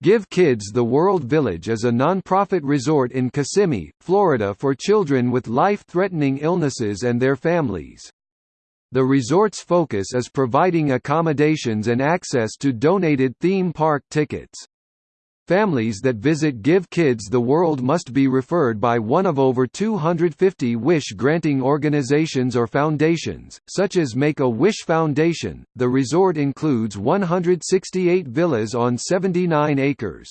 Give Kids the World Village is a nonprofit resort in Kissimmee, Florida for children with life-threatening illnesses and their families. The resort's focus is providing accommodations and access to donated theme park tickets. Families that visit Give Kids the World must be referred by one of over 250 wish-granting organizations or foundations, such as Make-A-Wish Foundation. The resort includes 168 villas on 79 acres.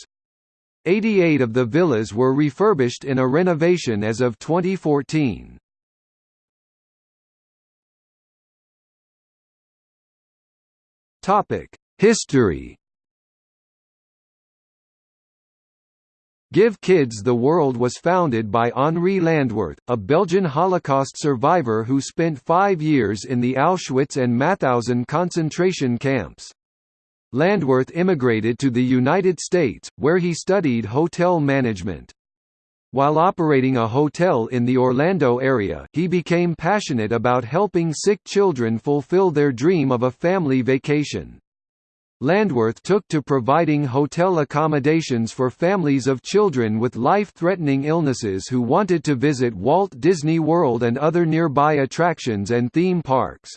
88 of the villas were refurbished in a renovation as of 2014. Topic: History Give Kids the World was founded by Henri Landwirth, a Belgian Holocaust survivor who spent five years in the Auschwitz and Mauthausen concentration camps. Landwirth immigrated to the United States, where he studied hotel management. While operating a hotel in the Orlando area, he became passionate about helping sick children fulfill their dream of a family vacation. Landwirth took to providing hotel accommodations for families of children with life-threatening illnesses who wanted to visit Walt Disney World and other nearby attractions and theme parks.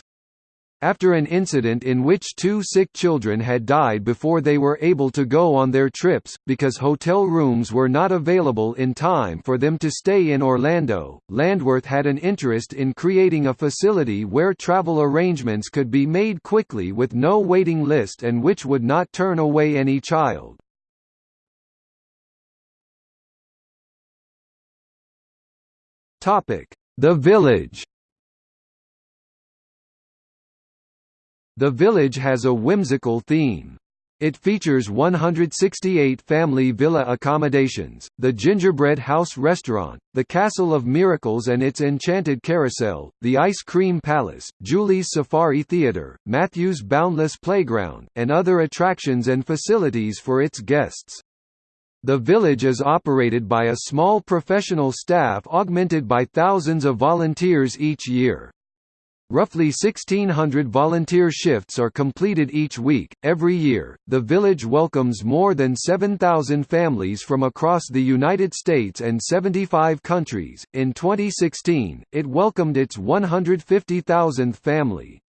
After an incident in which two sick children had died before they were able to go on their trips, because hotel rooms were not available in time for them to stay in Orlando, Landwirth had an interest in creating a facility where travel arrangements could be made quickly with no waiting list and which would not turn away any child. The Village The village has a whimsical theme. It features 168 family villa accommodations, the Gingerbread House restaurant, the Castle of Miracles and its Enchanted Carousel, the Ice Cream Palace, Julie's Safari Theater, Matthew's Boundless Playground, and other attractions and facilities for its guests. The village is operated by a small professional staff augmented by thousands of volunteers each year. Roughly 1,600 volunteer shifts are completed each week. Every year, the village welcomes more than 7,000 families from across the United States and 75 countries. In 2016, it welcomed its 150,000th family.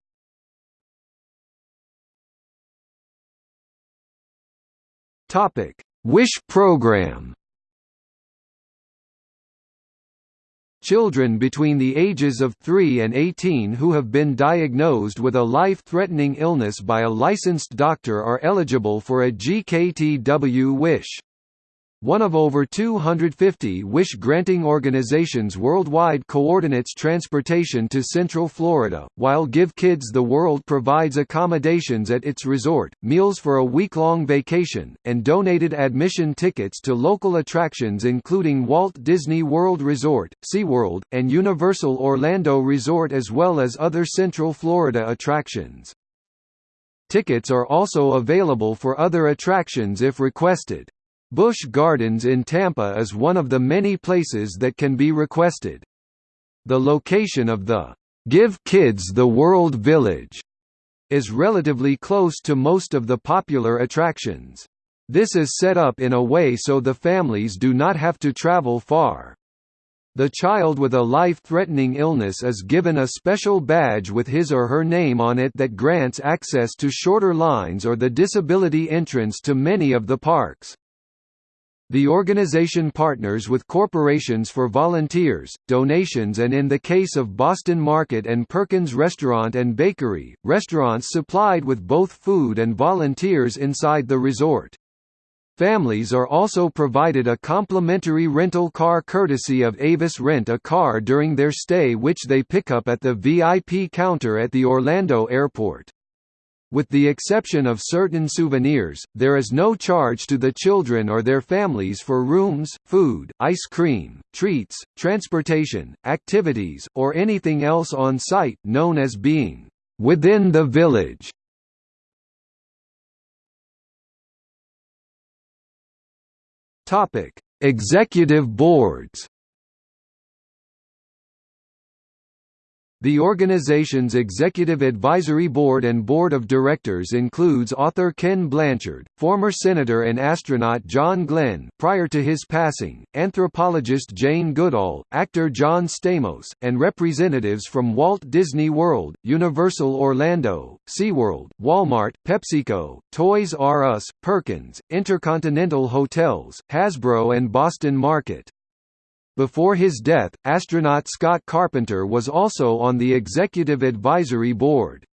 Topic: Wish program. Children between the ages of 3 and 18 who have been diagnosed with a life-threatening illness by a licensed doctor are eligible for a GKTW wish one of over 250 wish-granting organizations worldwide coordinates transportation to Central Florida, while Give Kids the World provides accommodations at its resort, meals for a week-long vacation, and donated admission tickets to local attractions including Walt Disney World Resort, SeaWorld, and Universal Orlando Resort as well as other Central Florida attractions. Tickets are also available for other attractions if requested. Busch Gardens in Tampa is one of the many places that can be requested. The location of the Give Kids the World Village is relatively close to most of the popular attractions. This is set up in a way so the families do not have to travel far. The child with a life-threatening illness is given a special badge with his or her name on it that grants access to shorter lines or the disability entrance to many of the parks. The organization partners with corporations for volunteers, donations and in the case of Boston Market and Perkins Restaurant and Bakery, restaurants supplied with both food and volunteers inside the resort. Families are also provided a complimentary rental car courtesy of Avis Rent a Car during their stay which they pick up at the VIP counter at the Orlando airport. With the exception of certain souvenirs, there is no charge to the children or their families for rooms, food, ice cream, treats, transportation, activities, or anything else on site known as being within the village. Topic: Executive boards The organization's executive advisory board and board of directors includes author Ken Blanchard, former senator and astronaut John Glenn prior to his passing, anthropologist Jane Goodall, actor John Stamos, and representatives from Walt Disney World, Universal Orlando, SeaWorld, Walmart, PepsiCo, Toys R Us, Perkins, Intercontinental Hotels, Hasbro and Boston Market. Before his death, astronaut Scott Carpenter was also on the executive advisory board.